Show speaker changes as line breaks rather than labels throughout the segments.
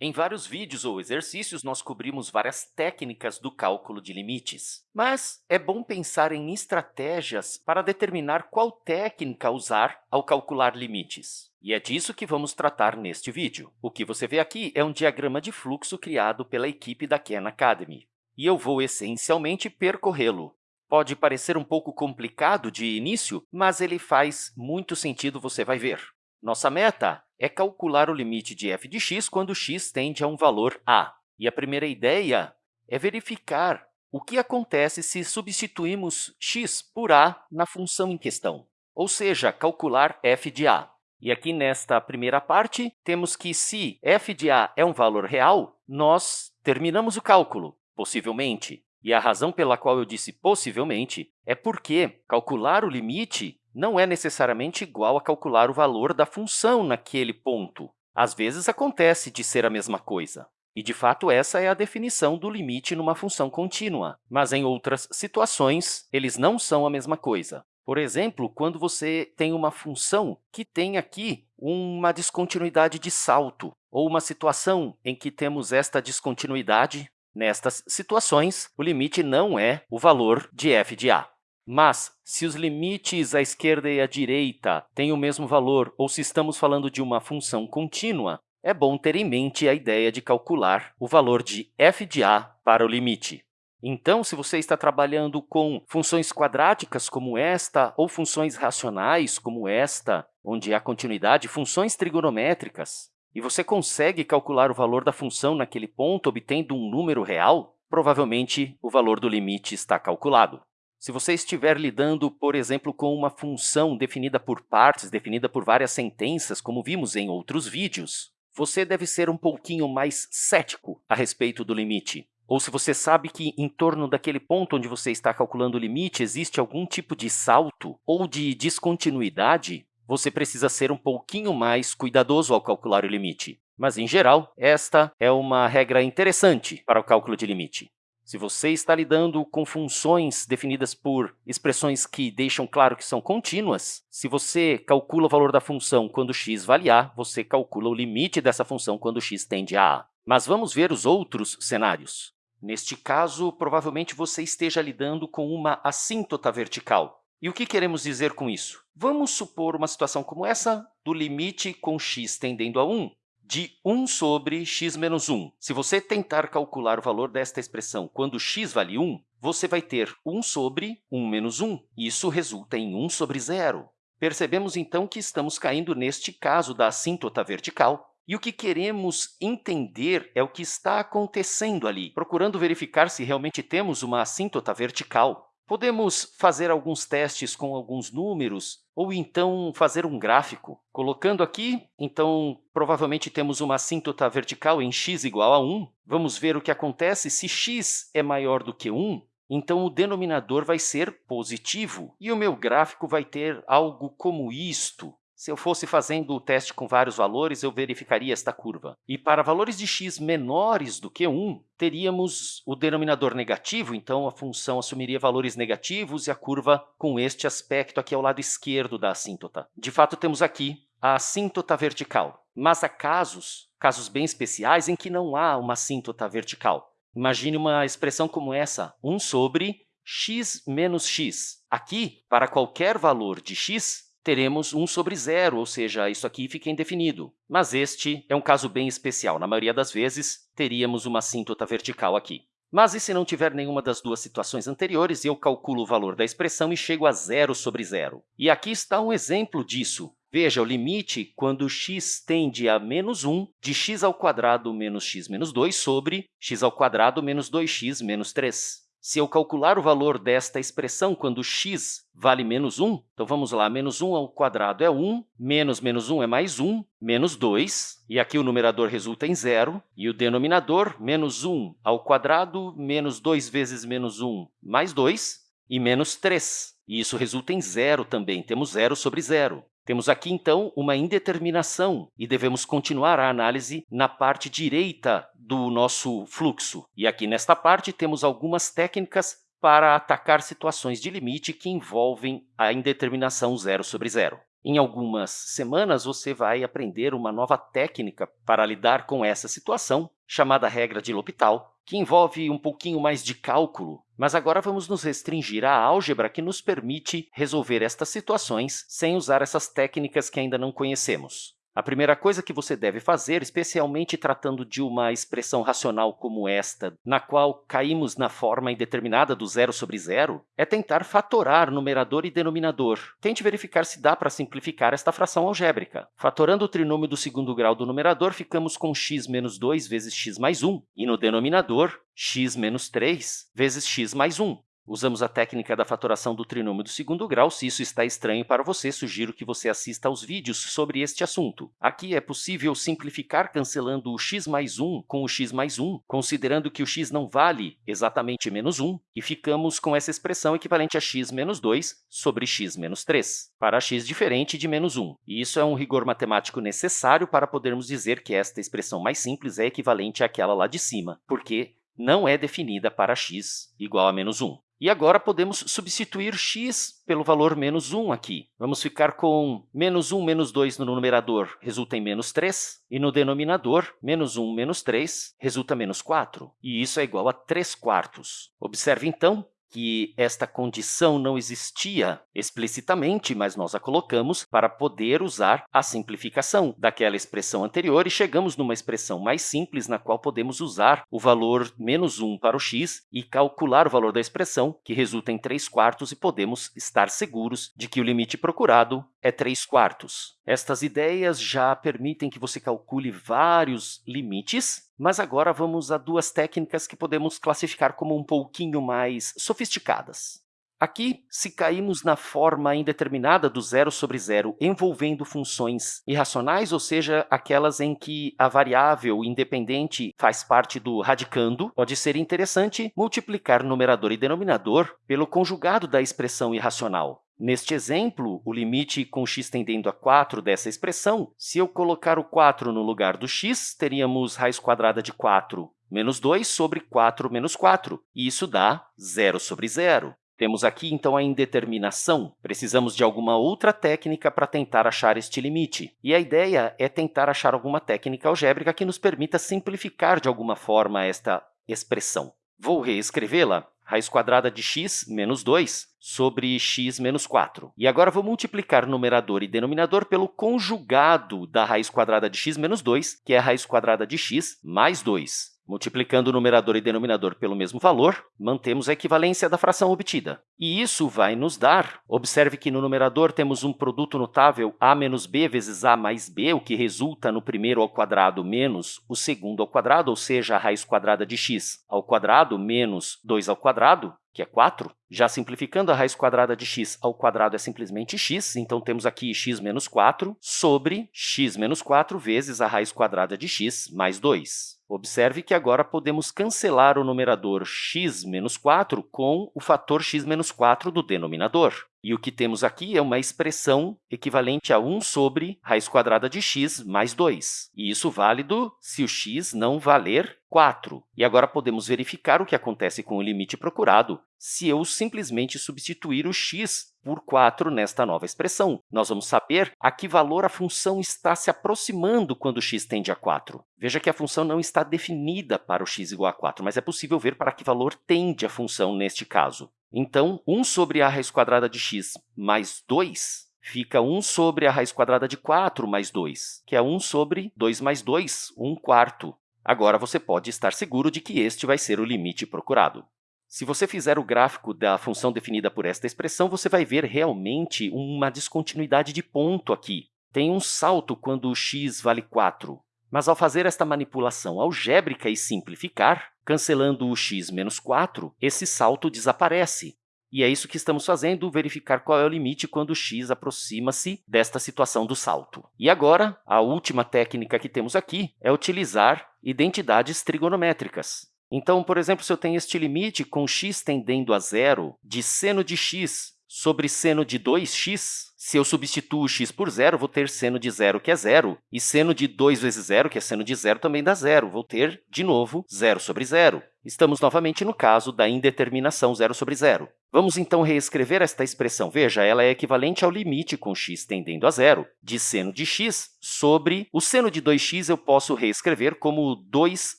Em vários vídeos ou exercícios, nós cobrimos várias técnicas do cálculo de limites. Mas é bom pensar em estratégias para determinar qual técnica usar ao calcular limites. E é disso que vamos tratar neste vídeo. O que você vê aqui é um diagrama de fluxo criado pela equipe da Khan Academy. E eu vou, essencialmente, percorrê-lo. Pode parecer um pouco complicado de início, mas ele faz muito sentido, você vai ver. Nossa meta é calcular o limite de f de x quando x tende a um valor a. E a primeira ideia é verificar o que acontece se substituímos x por a na função em questão, ou seja, calcular f de a. E aqui, nesta primeira parte, temos que, se f de a é um valor real, nós terminamos o cálculo, possivelmente. E a razão pela qual eu disse possivelmente é porque calcular o limite não é necessariamente igual a calcular o valor da função naquele ponto. Às vezes, acontece de ser a mesma coisa. E, de fato, essa é a definição do limite numa função contínua. Mas, em outras situações, eles não são a mesma coisa. Por exemplo, quando você tem uma função que tem aqui uma descontinuidade de salto, ou uma situação em que temos esta descontinuidade, nestas situações, o limite não é o valor de f de a. Mas, se os limites à esquerda e à direita têm o mesmo valor, ou se estamos falando de uma função contínua, é bom ter em mente a ideia de calcular o valor de f de a para o limite. Então, se você está trabalhando com funções quadráticas como esta, ou funções racionais como esta, onde há continuidade, funções trigonométricas, e você consegue calcular o valor da função naquele ponto obtendo um número real, provavelmente o valor do limite está calculado. Se você estiver lidando, por exemplo, com uma função definida por partes, definida por várias sentenças, como vimos em outros vídeos, você deve ser um pouquinho mais cético a respeito do limite. Ou se você sabe que em torno daquele ponto onde você está calculando o limite existe algum tipo de salto ou de descontinuidade, você precisa ser um pouquinho mais cuidadoso ao calcular o limite. Mas, em geral, esta é uma regra interessante para o cálculo de limite. Se você está lidando com funções definidas por expressões que deixam claro que são contínuas, se você calcula o valor da função quando x vale a, você calcula o limite dessa função quando x tende a a. Mas vamos ver os outros cenários. Neste caso, provavelmente você esteja lidando com uma assíntota vertical. E o que queremos dizer com isso? Vamos supor uma situação como essa do limite com x tendendo a 1 de 1 sobre x menos 1. Se você tentar calcular o valor desta expressão quando x vale 1, você vai ter 1 sobre 1 menos 1. Isso resulta em 1 sobre 0. Percebemos, então, que estamos caindo neste caso da assíntota vertical, e o que queremos entender é o que está acontecendo ali, procurando verificar se realmente temos uma assíntota vertical. Podemos fazer alguns testes com alguns números ou então fazer um gráfico. Colocando aqui, então, provavelmente temos uma assíntota vertical em x igual a 1. Vamos ver o que acontece se x é maior do que 1. Então, o denominador vai ser positivo, e o meu gráfico vai ter algo como isto. Se eu fosse fazendo o teste com vários valores, eu verificaria esta curva. E para valores de x menores do que 1, teríamos o denominador negativo, então a função assumiria valores negativos e a curva com este aspecto aqui ao lado esquerdo da assíntota. De fato, temos aqui a assíntota vertical, mas há casos, casos bem especiais, em que não há uma assíntota vertical. Imagine uma expressão como essa, 1 sobre x menos x. Aqui, para qualquer valor de x, teremos 1 sobre zero, ou seja, isso aqui fica indefinido. Mas este é um caso bem especial. Na maioria das vezes, teríamos uma assíntota vertical aqui. Mas e se não tiver nenhuma das duas situações anteriores, eu calculo o valor da expressão e chego a zero sobre zero. E aqui está um exemplo disso. Veja, o limite quando x tende a menos 1 de x ao quadrado menos x menos 2 sobre x ao quadrado menos 2x menos 3. Se eu calcular o valor desta expressão quando x vale menos 1, então vamos lá, menos 1 ao quadrado é 1, menos menos 1 é mais 1, menos 2, e aqui o numerador resulta em zero, e o denominador, menos 1 ao quadrado, menos 2 vezes menos 1, mais 2, e menos 3. E isso resulta em zero também, temos zero sobre zero. Temos aqui, então, uma indeterminação e devemos continuar a análise na parte direita do nosso fluxo. E aqui, nesta parte, temos algumas técnicas para atacar situações de limite que envolvem a indeterminação zero sobre zero. Em algumas semanas, você vai aprender uma nova técnica para lidar com essa situação, chamada regra de L'Hopital, que envolve um pouquinho mais de cálculo, mas agora vamos nos restringir à álgebra que nos permite resolver estas situações sem usar essas técnicas que ainda não conhecemos. A primeira coisa que você deve fazer, especialmente tratando de uma expressão racional como esta, na qual caímos na forma indeterminada do zero sobre zero, é tentar fatorar numerador e denominador. Tente verificar se dá para simplificar esta fração algébrica. Fatorando o trinômio do segundo grau do numerador, ficamos com x menos 2 vezes x mais 1, e no denominador, x menos 3 vezes x mais 1. Usamos a técnica da fatoração do trinômio do segundo grau. Se isso está estranho para você, sugiro que você assista aos vídeos sobre este assunto. Aqui é possível simplificar cancelando o x mais 1 com o x mais 1, considerando que o x não vale exatamente menos 1, e ficamos com essa expressão equivalente a x menos 2 sobre x menos 3, para x diferente de menos 1. E isso é um rigor matemático necessário para podermos dizer que esta expressão mais simples é equivalente àquela lá de cima, porque não é definida para x igual a menos 1. E agora podemos substituir x pelo valor menos 1 aqui. Vamos ficar com menos 1 menos 2 no numerador resulta em menos 3, e no denominador, menos 1 menos 3 resulta menos 4, e isso é igual a 3 quartos. Observe, então, que esta condição não existia explicitamente, mas nós a colocamos para poder usar a simplificação daquela expressão anterior e chegamos numa expressão mais simples, na qual podemos usar o valor menos 1 para o x e calcular o valor da expressão, que resulta em 3 quartos, e podemos estar seguros de que o limite procurado é 3 quartos. Estas ideias já permitem que você calcule vários limites, mas agora vamos a duas técnicas que podemos classificar como um pouquinho mais sofisticadas. Aqui, se caímos na forma indeterminada do zero sobre zero envolvendo funções irracionais, ou seja, aquelas em que a variável independente faz parte do radicando, pode ser interessante multiplicar numerador e denominador pelo conjugado da expressão irracional. Neste exemplo, o limite com x tendendo a 4 dessa expressão, se eu colocar o 4 no lugar do x, teríamos raiz quadrada de 4 menos 2 sobre 4 menos 4, e isso dá zero sobre zero. Temos aqui, então, a indeterminação. Precisamos de alguma outra técnica para tentar achar este limite. E a ideia é tentar achar alguma técnica algébrica que nos permita simplificar de alguma forma esta expressão. Vou reescrevê-la raiz quadrada de x menos 2 sobre x menos 4. E agora vou multiplicar numerador e denominador pelo conjugado da raiz quadrada de x menos 2, que é a raiz quadrada de x mais 2. Multiplicando o numerador e denominador pelo mesmo valor, mantemos a equivalência da fração obtida. E isso vai nos dar, observe que no numerador temos um produto notável a menos b vezes a mais b, o que resulta no primeiro ao quadrado menos o segundo ao quadrado, ou seja, a raiz quadrada de x ao quadrado menos 2 ao quadrado, que é 4. Já simplificando, a raiz quadrada de x ao quadrado é simplesmente x, então temos aqui x menos 4 sobre x menos 4 vezes a raiz quadrada de x mais 2. Observe que agora podemos cancelar o numerador x menos 4 com o fator x menos 4 do denominador. E o que temos aqui é uma expressão equivalente a 1 sobre raiz quadrada de x mais 2. E isso válido se o x não valer 4. E agora podemos verificar o que acontece com o limite procurado se eu simplesmente substituir o x por 4 nesta nova expressão. Nós vamos saber a que valor a função está se aproximando quando x tende a 4. Veja que a função não está definida para o x igual a 4, mas é possível ver para que valor tende a função neste caso. Então, 1 sobre a raiz quadrada de x mais 2 fica 1 sobre a raiz quadrada de 4 mais 2, que é 1 sobre 2 mais 2, 1 quarto. Agora, você pode estar seguro de que este vai ser o limite procurado. Se você fizer o gráfico da função definida por esta expressão, você vai ver realmente uma descontinuidade de ponto aqui. Tem um salto quando x vale 4, mas ao fazer esta manipulação algébrica e simplificar, cancelando o x menos 4, esse salto desaparece. E é isso que estamos fazendo, verificar qual é o limite quando x aproxima-se desta situação do salto. E agora, a última técnica que temos aqui é utilizar identidades trigonométricas. Então, por exemplo, se eu tenho este limite com x tendendo a zero de seno de x sobre seno de 2x, se eu substituo x por zero, vou ter seno de zero, que é zero, e seno de 2 vezes zero, que é seno de zero, também dá zero. Vou ter, de novo, zero sobre zero. Estamos novamente no caso da indeterminação zero sobre zero. Vamos, então, reescrever esta expressão. Veja, ela é equivalente ao limite com x tendendo a zero de seno de x sobre o seno de 2x eu posso reescrever como 2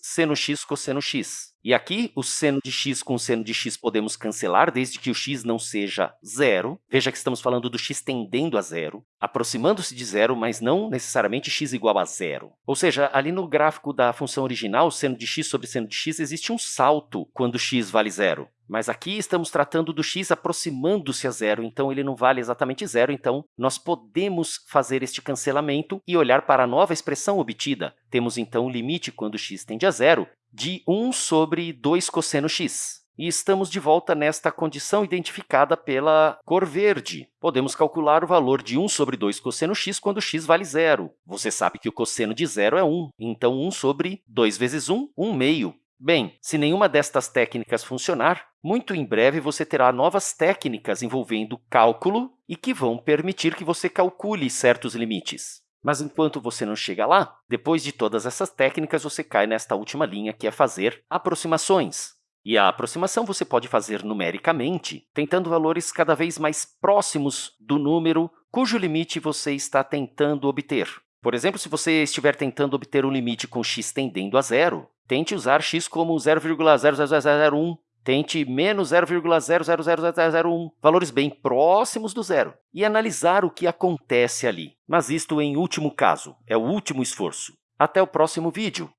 seno x cosseno x. E aqui, o seno de x com o seno de x podemos cancelar, desde que o x não seja zero. Veja que estamos falando do x tendendo a zero, aproximando-se de zero, mas não necessariamente x igual a zero. Ou seja, ali no gráfico da função original, seno de x sobre seno de x, existe um salto quando x vale zero. Mas aqui estamos tratando do x aproximando-se a zero, então ele não vale exatamente zero. Então, nós podemos fazer este cancelamento e olhar para a nova expressão obtida. Temos, então, o limite quando x tende a zero de 1 sobre 2 cosseno x. E estamos de volta nesta condição identificada pela cor verde. Podemos calcular o valor de 1 sobre 2 cosseno x quando x vale zero. Você sabe que o cosseno de zero é 1, então 1 sobre 2 vezes 1, 1 meio. Bem, se nenhuma destas técnicas funcionar, muito em breve você terá novas técnicas envolvendo cálculo e que vão permitir que você calcule certos limites. Mas enquanto você não chega lá, depois de todas essas técnicas, você cai nesta última linha, que é fazer aproximações. E a aproximação você pode fazer numericamente, tentando valores cada vez mais próximos do número cujo limite você está tentando obter. Por exemplo, se você estiver tentando obter um limite com x tendendo a zero, tente usar x como 0,00001, tente menos 0,00001, valores bem próximos do zero, e analisar o que acontece ali. Mas isto em último caso, é o último esforço. Até o próximo vídeo!